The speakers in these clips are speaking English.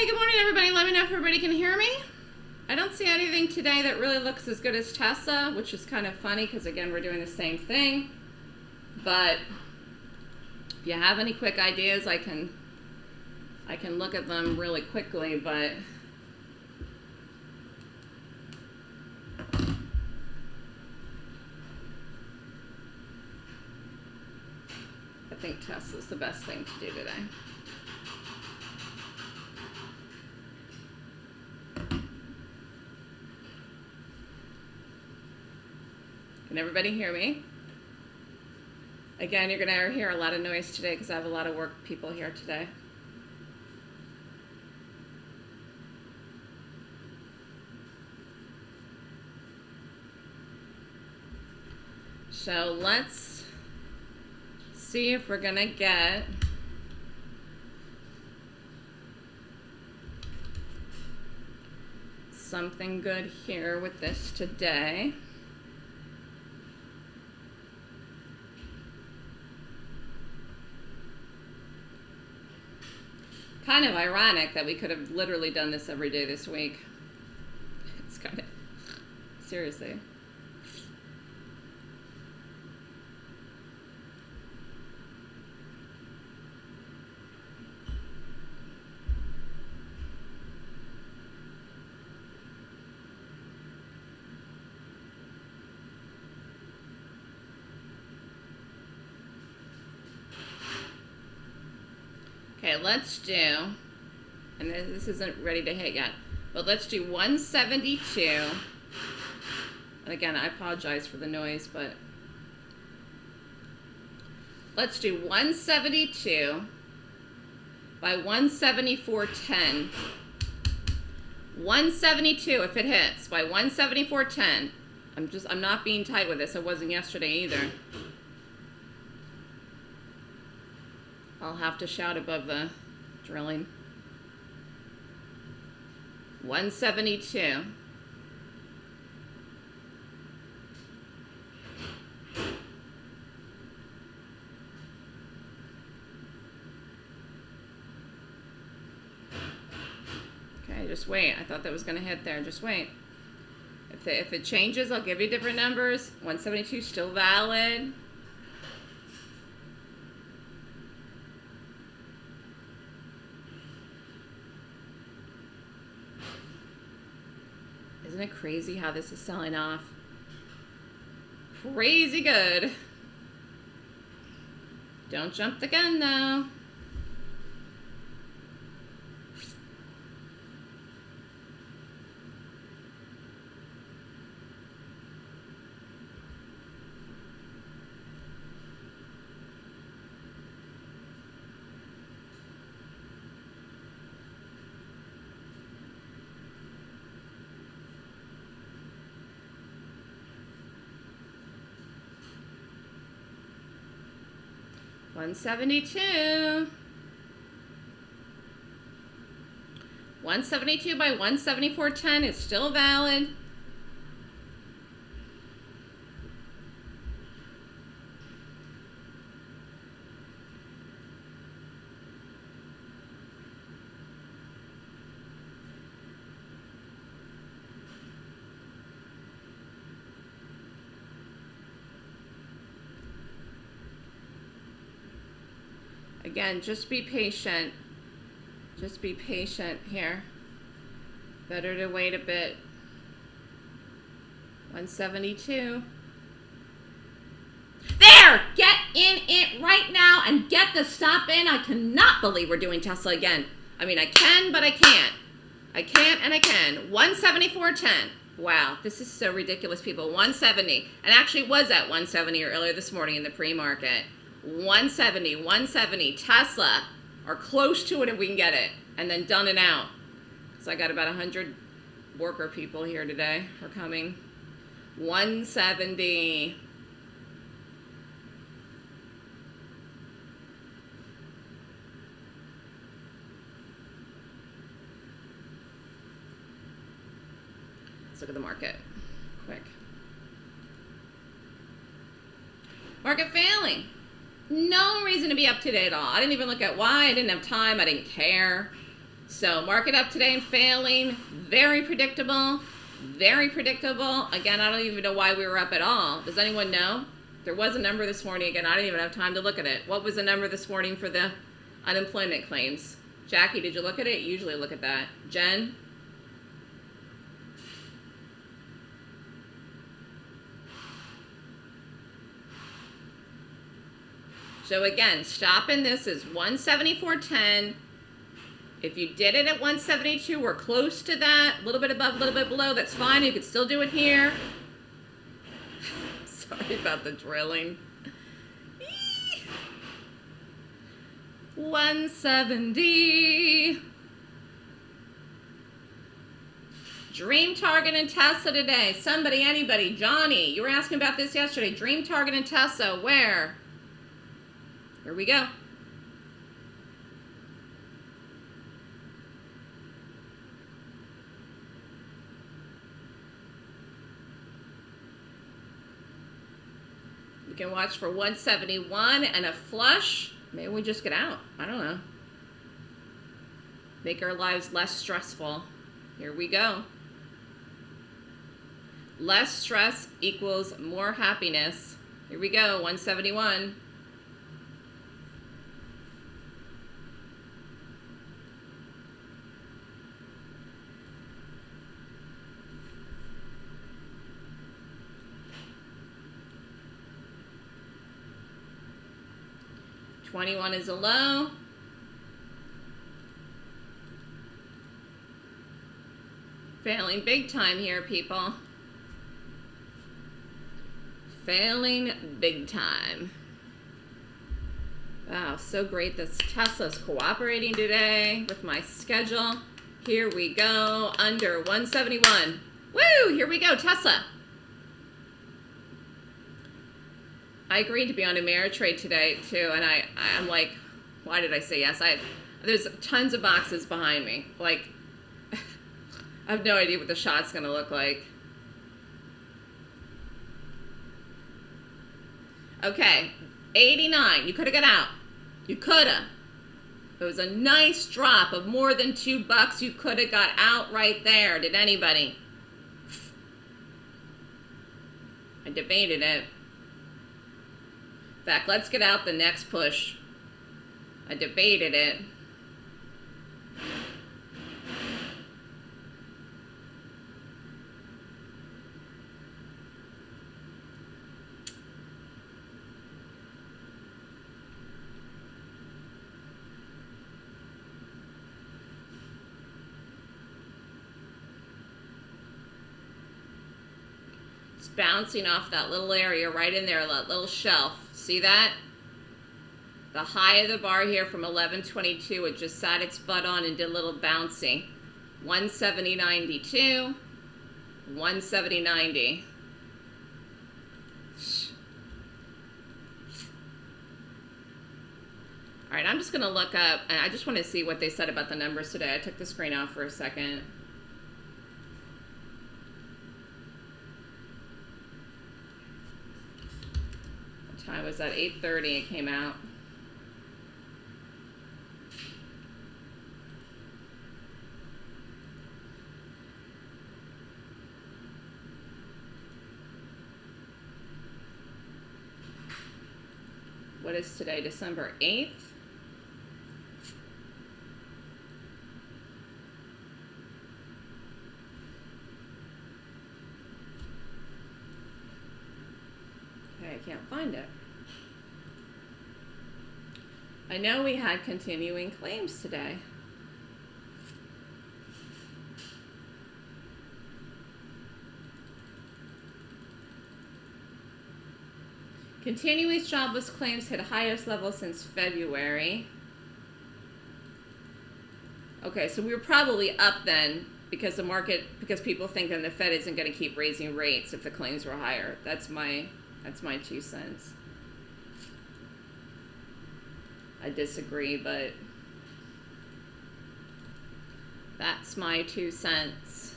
Okay, good morning, everybody. Let me know if everybody can hear me. I don't see anything today that really looks as good as Tesla, which is kind of funny because, again, we're doing the same thing. But if you have any quick ideas, I can I can look at them really quickly, but I think Tesla's the best thing to do today. Everybody hear me? Again, you're going to hear a lot of noise today because I have a lot of work people here today. So let's see if we're going to get something good here with this today. Kind of ironic that we could have literally done this every day this week. It's kind of, seriously. Okay, let's do, and this isn't ready to hit yet, but let's do 172. And again, I apologize for the noise, but let's do 172 by 174.10. 172 if it hits by 174.10. I'm just, I'm not being tight with this. I wasn't yesterday either. I'll have to shout above the drilling. 172. Okay, just wait. I thought that was going to hit there. Just wait. If, the, if it changes, I'll give you different numbers. 172 still valid. Crazy how this is selling off? Crazy good. Don't jump the gun though. One seventy-two. One seventy-two by one seventy-four ten is still valid. Again, just be patient. Just be patient here. Better to wait a bit. 172. There! Get in it right now and get the stop in. I cannot believe we're doing Tesla again. I mean, I can, but I can't. I can't and I can. 174.10. Wow, this is so ridiculous, people. 170. And actually was at 170 earlier this morning in the pre-market. 170, 170, Tesla, or close to it if we can get it, and then done and out. So I got about 100 worker people here today are coming. 170. Let's look at the market quick. Market failing. No reason to be up to date at all. I didn't even look at why. I didn't have time. I didn't care. So market up today and failing. Very predictable. Very predictable. Again, I don't even know why we were up at all. Does anyone know? There was a number this morning. Again, I didn't even have time to look at it. What was the number this morning for the unemployment claims? Jackie, did you look at it? Usually look at that. Jen? So again, stopping this is 174.10. If you did it at 172, we're close to that. A little bit above, a little bit below. That's fine. You could still do it here. Sorry about the drilling. 170. Dream Target and Tesla today. Somebody, anybody, Johnny, you were asking about this yesterday. Dream Target and Tesla, where? Here we go. We can watch for 171 and a flush. Maybe we just get out. I don't know. Make our lives less stressful. Here we go. Less stress equals more happiness. Here we go, 171. 21 is a low. Failing big time here, people. Failing big time. Wow, so great this Tesla's cooperating today with my schedule. Here we go, under 171. Woo, here we go, Tesla. I agreed to be on Ameritrade today too, and I I'm like, why did I say yes? I there's tons of boxes behind me. Like, I have no idea what the shot's gonna look like. Okay, 89. You could have got out. You could have. It was a nice drop of more than two bucks. You could have got out right there. Did anybody? I debated it fact, let's get out the next push. I debated it. It's bouncing off that little area right in there, that little shelf. See that? The high of the bar here from 1122, it just sat its butt on and did a little bouncy. 170.92, 170.90. All right, I'm just going to look up, I just want to see what they said about the numbers today. I took the screen off for a second. Time was that? 8.30 it came out. What is today, December 8th? Okay, I can't find it. I know we had continuing claims today. Continuous jobless claims hit highest level since February. Okay, so we were probably up then because the market, because people think that the Fed isn't going to keep raising rates if the claims were higher. That's my, that's my two cents. I disagree, but that's my two cents.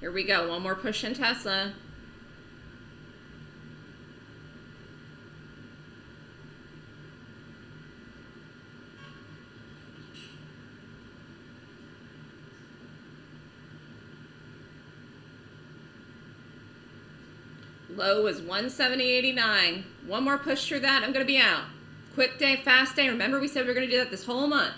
Here we go. One more push in Tesla. Low was 170.89. One more push through that, I'm going to be out. Quick day, fast day. Remember, we said we are going to do that this whole month.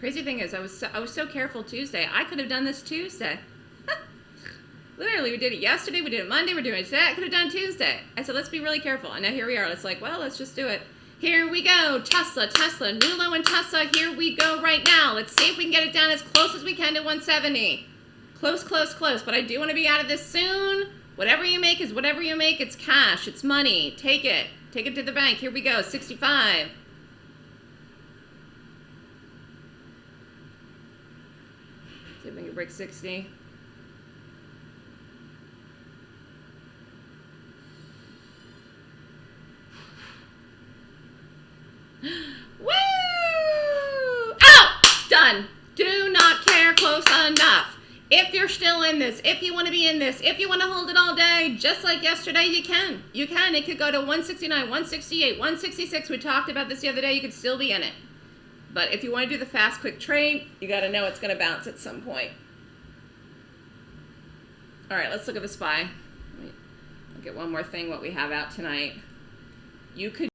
Crazy thing is, I was so, I was so careful Tuesday. I could have done this Tuesday. Literally, we did it yesterday. We did it Monday. We're doing it today. I could have done Tuesday. I said, let's be really careful. And now here we are. It's like, well, let's just do it. Here we go. Tesla, Tesla, new low and Tesla. Here we go right now. Let's see if we can get it down as close as we can to 170. Close, close, close. But I do want to be out of this soon. Whatever you make is whatever you make. It's cash. It's money. Take it. Take it to the bank. Here we go. 65. See if we can break 60. Woo! Done. Do not care close enough. If you're still in this, if you want to be in this, if you want to hold it all day, just like yesterday, you can. You can. It could go to 169, 168, 166. We talked about this the other day. You could still be in it. But if you want to do the fast, quick trade, you got to know it's going to bounce at some point. All right, let's look at the SPY. Look at one more thing, what we have out tonight. You could